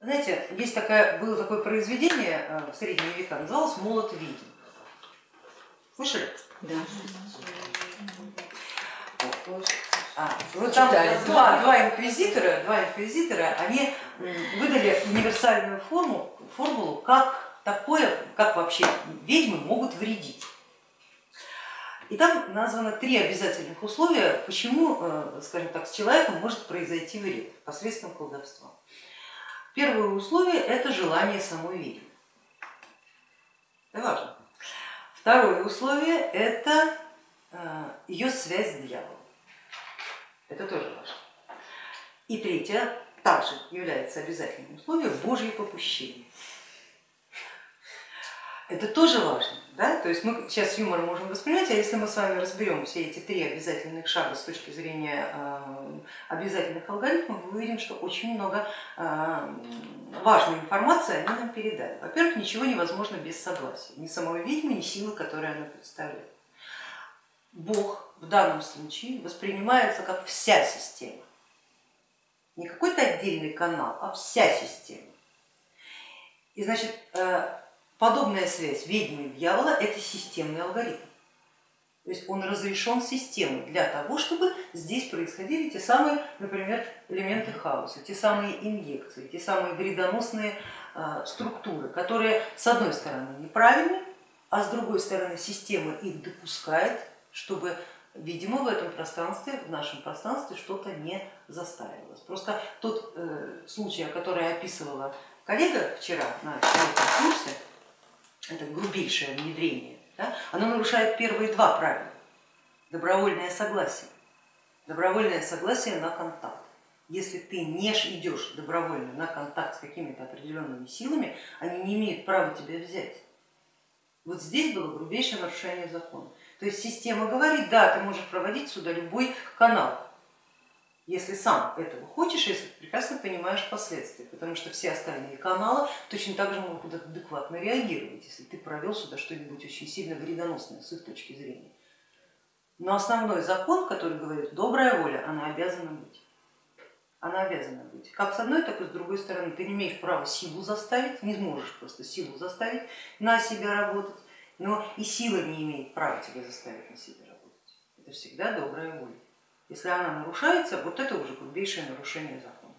Знаете, есть такое, было такое произведение э, в средние века, называлось «Молот ведьм». Слышали? Да. А, вот там два, два, инквизитора, два инквизитора, они выдали универсальную форму, формулу, как такое, как вообще ведьмы могут вредить. И там названо три обязательных условия, почему, э, скажем так, с человеком может произойти вред посредством колдовства. Первое условие это желание самой ведьмы. Это важно. Второе условие это э, ее связь с дьяволом. Это тоже важно. И третье также является обязательным условием Божье попущение. Это тоже важно. Да? То есть мы сейчас юмор можем воспринимать, а если мы с вами разберем все эти три обязательных шага с точки зрения э, обязательных алгоритмов, мы увидим, что очень много э, важной информации они нам передали. Во-первых, ничего невозможно без согласия, ни самого ведьмы, ни силы, которые она представляет. Бог в данном случае воспринимается как вся система, не какой-то отдельный канал, а вся система. И значит, э, Подобная связь ведьмы и дьявола это системный алгоритм. То есть он разрешен системой для того, чтобы здесь происходили те самые, например, элементы хаоса, те самые инъекции, те самые вредоносные а, структуры, которые с одной стороны неправильны, а с другой стороны система их допускает, чтобы видимо в этом пространстве, в нашем пространстве что-то не застаивалось. Просто тот э, случай, который описывала коллега вчера на этом курсе, это грубейшее внедрение, да, оно нарушает первые два правила. Добровольное согласие. Добровольное согласие на контакт. Если ты не идешь добровольно на контакт с какими-то определенными силами, они не имеют права тебя взять. Вот здесь было грубейшее нарушение закона. То есть система говорит, да, ты можешь проводить сюда любой канал, если сам этого хочешь, если прекрасно понимаешь последствия, потому что все остальные каналы точно так же могут адекватно реагировать, если ты провел сюда что-нибудь очень сильно вредоносное с их точки зрения. Но основной закон, который говорит, добрая воля, она обязана быть. Она обязана быть. Как с одной, так и с другой стороны. Ты не имеешь права силу заставить, не сможешь просто силу заставить на себя работать, но и сила не имеет права тебя заставить на себя работать. Это всегда добрая воля. Если она нарушается, вот это уже грубейшее нарушение закона.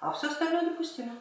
А все остальное допустимо.